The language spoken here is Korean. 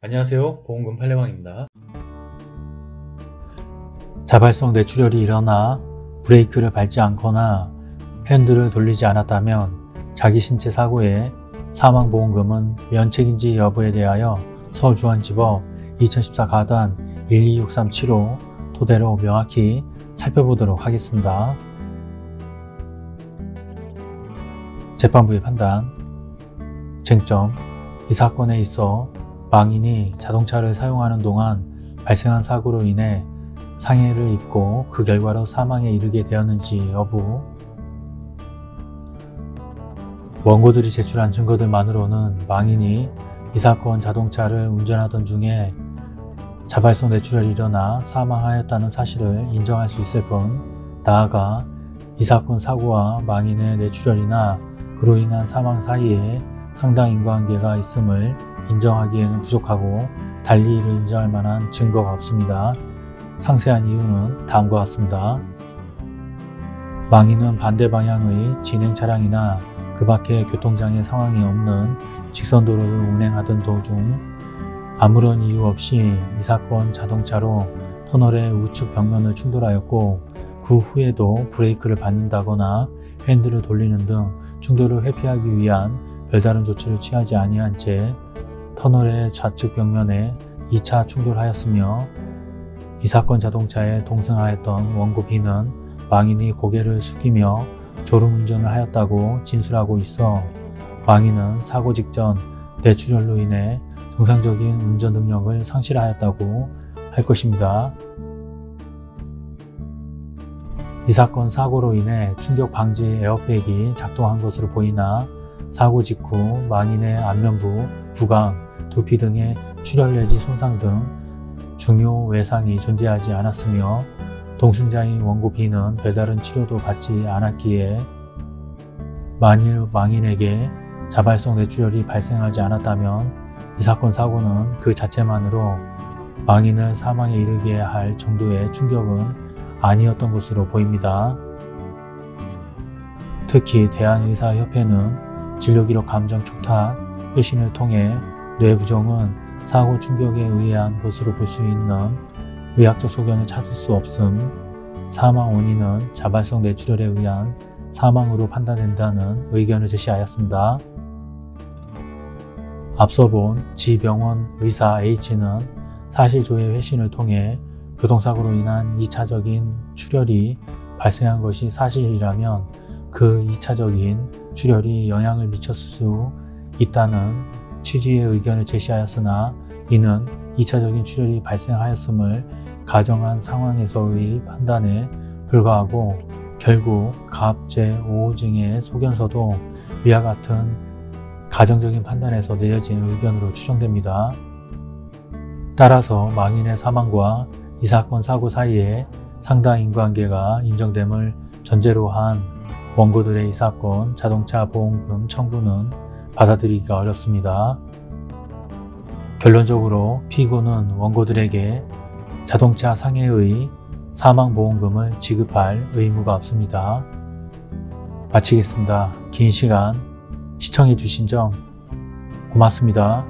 안녕하세요 보험금 팔례방입니다 자발성 뇌출혈이 일어나 브레이크를 밟지 않거나 핸들을 돌리지 않았다면 자기 신체 사고의 사망보험금은 면책인지 여부에 대하여 서울중앙지법 2014 가단 126375 토대로 명확히 살펴보도록 하겠습니다. 재판부의 판단 쟁점 이 사건에 있어 망인이 자동차를 사용하는 동안 발생한 사고로 인해 상해를 입고 그 결과로 사망에 이르게 되었는지 여부. 원고들이 제출한 증거들만으로는 망인이 이 사건 자동차를 운전하던 중에 자발성 뇌출혈이 일어나 사망하였다는 사실을 인정할 수 있을 뿐 나아가 이 사건 사고와 망인의 뇌출혈이나 그로 인한 사망 사이에 상당 인과관계가 있음을 인정하기에는 부족하고 달리 이를 인정할 만한 증거가 없습니다. 상세한 이유는 다음과 같습니다. 망인은 반대 방향의 진행 차량이나 그 밖에 교통장애 상황이 없는 직선도로를 운행하던 도중 아무런 이유 없이 이 사건 자동차로 터널의 우측 벽면을 충돌하였고 그 후에도 브레이크를 밟는다거나 핸들을 돌리는 등 충돌을 회피하기 위한 별다른 조치를 취하지 아니한 채 터널의 좌측 벽면에 2차 충돌하였으며 이 사건 자동차에 동승하였던 원고 B는 망인이 고개를 숙이며 졸음운전을 하였다고 진술하고 있어 망인은 사고 직전 뇌출혈로 인해 정상적인 운전 능력을 상실하였다고 할 것입니다. 이 사건 사고로 인해 충격 방지 에어백이 작동한 것으로 보이나 사고 직후 망인의 안면부, 부강, 두피 등의 출혈 내지 손상 등 중요 외상이 존재하지 않았으며 동승자인 원고 B는 별다른 치료도 받지 않았기에 만일 망인에게 자발성 뇌출혈이 발생하지 않았다면 이 사건 사고는 그 자체만으로 망인을 사망에 이르게 할 정도의 충격은 아니었던 것으로 보입니다. 특히 대한의사협회는 진료기록 감정 촉탁, 회신을 통해 뇌부종은 사고 충격에 의한 것으로 볼 수 있는 의학적 소견을 찾을 수 없음, 사망 원인은 자발성 뇌출혈에 의한 사망으로 판단된다는 의견을 제시하였습니다. 앞서 본 지병원 의사 H는 사실조회 회신을 통해 교통사고로 인한 2차적인 출혈이 발생한 것이 사실이라면 그 2차적인 출혈이 영향을 미쳤을 수 있다는 취지의 의견을 제시하였으나 이는 2차적인 출혈이 발생하였음을 가정한 상황에서의 판단에 불과하고 결국 갑 제 5호증의 소견서도 위와 같은 가정적인 판단에서 내려진 의견으로 추정됩니다. 따라서 망인의 사망과 이 사건 사고 사이에 상당 인과관계가 인정됨을 전제로 한 원고들의 이 사건 자동차 보험금 청구는 받아들이기가 어렵습니다. 결론적으로 피고는 원고들에게 자동차 상해의 사망보험금을 지급할 의무가 없습니다. 마치겠습니다. 긴 시간 시청해 주신 점 고맙습니다.